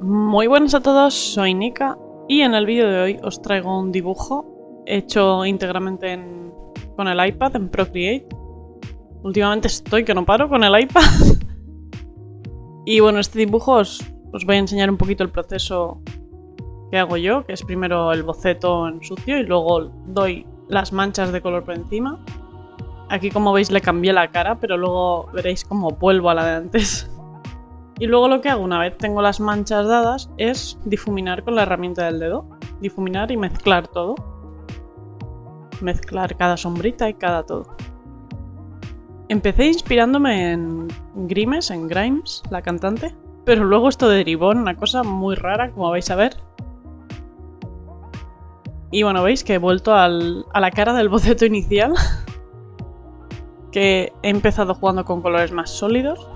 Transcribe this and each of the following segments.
Muy buenas a todos, soy Nika y en el vídeo de hoy os traigo un dibujo hecho íntegramente en- con el iPad en Procreate. Últimamente estoy que no paro con el iPad. y bueno, este dibujo os, os voy a enseñar un poquito el proceso que hago yo, que es primero el boceto en sucio y luego doy las manchas de color por encima. Aquí como veis le cambié la cara, pero luego veréis como vuelvo a la de antes. Y luego lo que hago una vez tengo las manchas dadas es difuminar con la herramienta del dedo. Difuminar y mezclar todo. Mezclar cada sombrita y cada todo. Empecé inspirándome en Grimes, en Grimes, la cantante. Pero luego esto derivó en una cosa muy rara, como vais a ver. Y bueno, veis que he vuelto a la cara del boceto inicial. que he empezado jugando con colores más sólidos.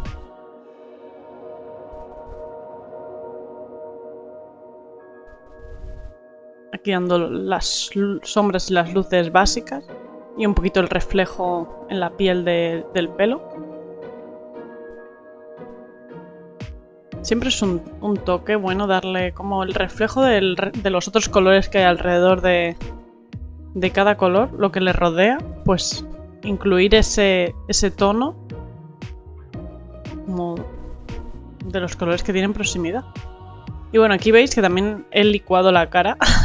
Aquí dando las sombras y las luces básicas y un poquito el reflejo en la piel de- del pelo. Siempre es un, toque bueno darle como el reflejo del de los otros colores que hay alrededor de, de cada color, lo que le rodea, pues incluir ese, ese tono como de los colores que tienen proximidad. Y bueno, aquí veis que también he licuado la cara.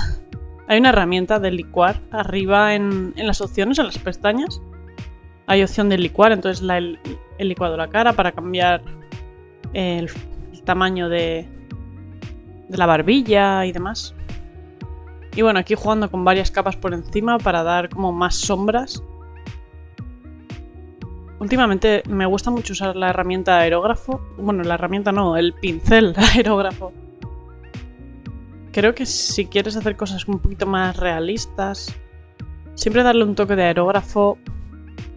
Hay una herramienta de licuar arriba en, las opciones, en las pestañas. Hay opción de licuar, entonces la, he, he licuado la cara para cambiar el, el tamaño de, de la barbilla y demás. Y bueno, aquí jugando con varias capas por encima para dar como más sombras. Últimamente me gusta mucho usar la herramienta aerógrafo. Bueno, la herramienta no, el pincel aerógrafo creo que si quieres hacer cosas un poquito más realistas, siempre darle un toque de aerógrafo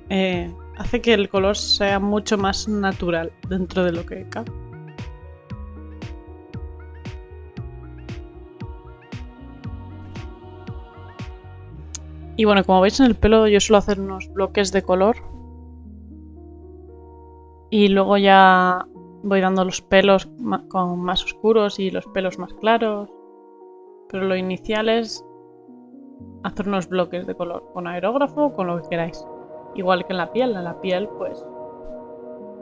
eh, hace que el color sea mucho más natural dentro de lo que cabe. Y bueno, como veis en el pelo yo suelo hacer unos bloques de color. Y luego ya voy dando los pelos con más oscuros y los pelos más claros. Pero lo inicial es hacer unos bloques de color con aerógrafo o con lo que queráis. Igual que en la piel, en la piel pues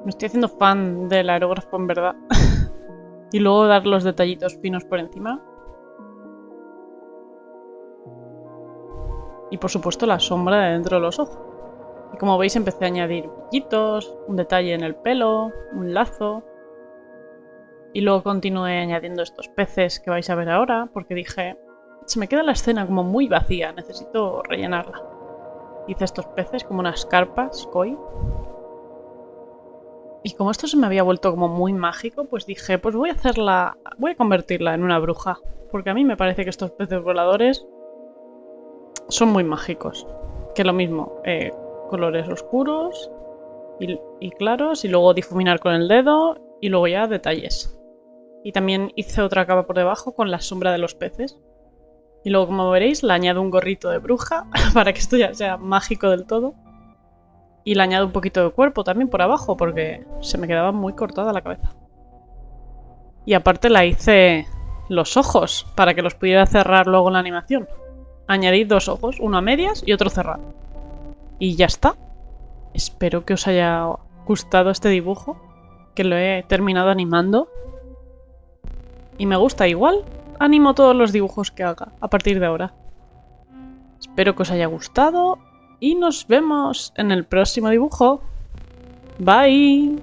me estoy haciendo fan del aerógrafo en verdad. y luego dar los detallitos finos por encima. Y por supuesto la sombra de dentro de los ojos. Y como veis empecé a añadir brillitos, un detalle en el pelo, un lazo. Y luego continué añadiendo estos peces que vais a ver ahora, porque dije, se me queda la escena como muy vacía, necesito rellenarla. Hice estos peces como unas carpas, koi. Y como esto se me había vuelto como muy mágico, pues dije, pues voy a hacerla, voy a convertirla en una bruja. Porque a mí me parece que estos peces voladores son muy mágicos. Que lo mismo, eh, colores oscuros y, y claros, y luego difuminar con el dedo, y luego ya detalles. Y también hice otra capa por debajo con la sombra de los peces. Y luego, como veréis, le añado un gorrito de bruja para que esto ya sea mágico del todo. Y le añado un poquito de cuerpo también por abajo porque se me quedaba muy cortada la cabeza. Y aparte la hice los ojos para que los pudiera cerrar luego en la animación. Añadí dos ojos, uno a medias y otro cerrado. Y ya está. Espero que os haya gustado este dibujo, que lo he terminado animando y me gusta igual. Animo todos los dibujos que haga a partir de ahora. Espero que os haya gustado y nos vemos en el próximo dibujo. Bye.